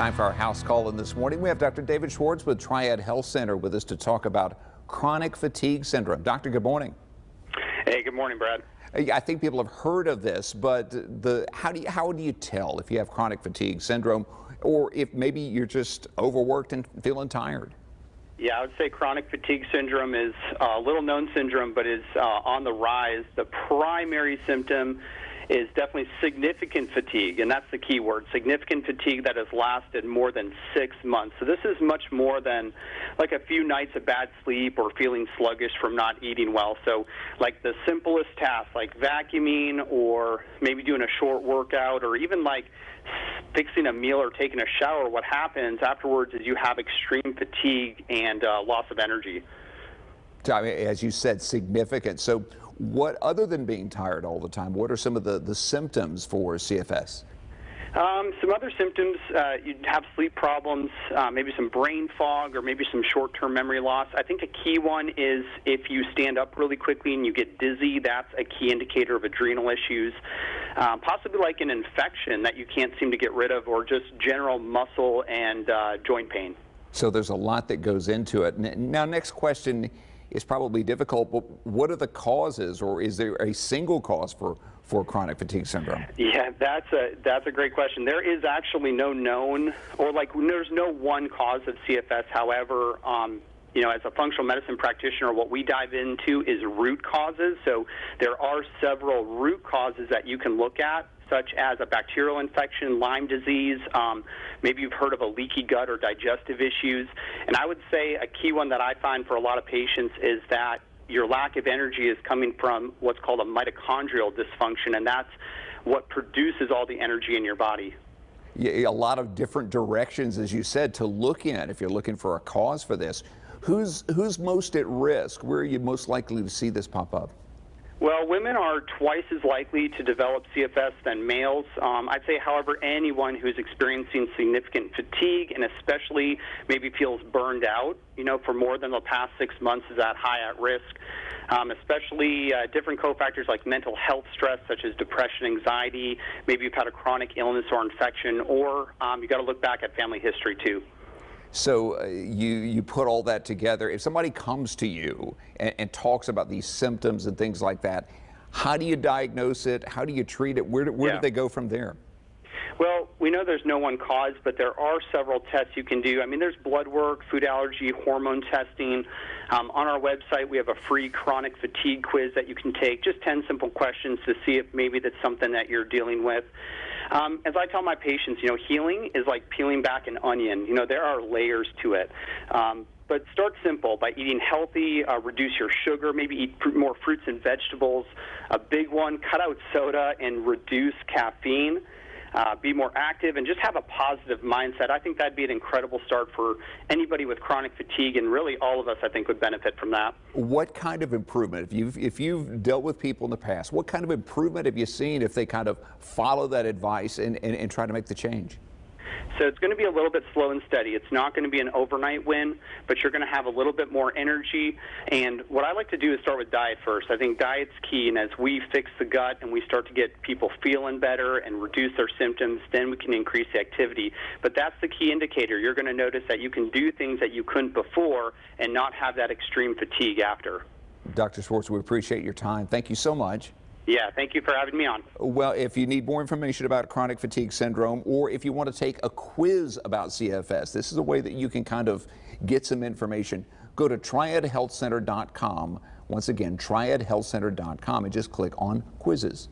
Time for our house call in this morning. We have Dr. David Schwartz with Triad Health Center with us to talk about chronic fatigue syndrome. Doctor, good morning. Hey, good morning, Brad. I think people have heard of this, but the how do you, how do you tell if you have chronic fatigue syndrome or if maybe you're just overworked and feeling tired? Yeah, I would say chronic fatigue syndrome is a little known syndrome, but is uh, on the rise. The primary symptom is definitely significant fatigue, and that's the key word significant fatigue that has lasted more than six months. So, this is much more than like a few nights of bad sleep or feeling sluggish from not eating well. So, like the simplest tasks, like vacuuming or maybe doing a short workout or even like fixing a meal or taking a shower, what happens afterwards is you have extreme fatigue and uh, loss of energy. As you said, significant. So, what, other than being tired all the time, what are some of the, the symptoms for CFS? Um, some other symptoms, uh, you have sleep problems, uh, maybe some brain fog, or maybe some short term memory loss. I think a key one is if you stand up really quickly and you get dizzy, that's a key indicator of adrenal issues. Um, possibly like an infection that you can't seem to get rid of, or just general muscle and uh, joint pain. So there's a lot that goes into it. Now, next question is probably difficult, but what are the causes, or is there a single cause for, for chronic fatigue syndrome? Yeah, that's a that's a great question. There is actually no known, or like there's no one cause of CFS. However, um, you know, as a functional medicine practitioner, what we dive into is root causes. So there are several root causes that you can look at such as a bacterial infection, Lyme disease. Um, maybe you've heard of a leaky gut or digestive issues. And I would say a key one that I find for a lot of patients is that your lack of energy is coming from what's called a mitochondrial dysfunction, and that's what produces all the energy in your body. A lot of different directions, as you said, to look in if you're looking for a cause for this. Who's, who's most at risk? Where are you most likely to see this pop up? Well, women are twice as likely to develop CFS than males. Um, I'd say, however, anyone who's experiencing significant fatigue and especially maybe feels burned out, you know, for more than the past six months is at high at risk. Um, especially uh, different cofactors like mental health stress, such as depression, anxiety. Maybe you've had a chronic illness or infection, or um, you got to look back at family history too. So uh, you you put all that together. If somebody comes to you and, and, talks about these symptoms and things like that, how do you diagnose it? How do you treat it? Where, where yeah. do they go from there? Well, we know there's no one cause, but there are several tests you can do. I mean, there's blood work, food allergy, hormone testing. Um, on our website, we have a free chronic fatigue quiz that you can take. Just 10 simple questions to see if maybe that's something that you're dealing with. Um, as I tell my patients, you know, healing is like peeling back an onion. You know, there are layers to it. Um, but start simple by eating healthy, uh, reduce your sugar, maybe eat fr- more fruits and vegetables. A big one, cut out soda and reduce caffeine uh, be more active, and just have a positive mindset. I think that'd be an incredible start for anybody with chronic fatigue, and really all of us, I think, would benefit from that. What kind of improvement, if you've, if you've dealt with people in the past, what kind of improvement have you seen if they kind of follow that advice and, and, and try to make the change? So it's going to be a little bit slow and steady. It's not going to be an overnight win, but you're going to have a little bit more energy. And what I like to do is start with diet first. I think diet's key, and as we fix the gut and we start to get people feeling better and reduce their symptoms, then we can increase the activity. But that's the key indicator. You're going to notice that you can do things that you couldn't before and not have that extreme fatigue after. Dr. Schwartz, we appreciate your time. Thank you so much. Yeah, thank you for having me on. Well, if you need more information about chronic fatigue syndrome or if you want to take a quiz about CFS, this is a way that you can kind of get some information. Go to triadhealthcenter.com. Once again, triadhealthcenter.com and just click on quizzes.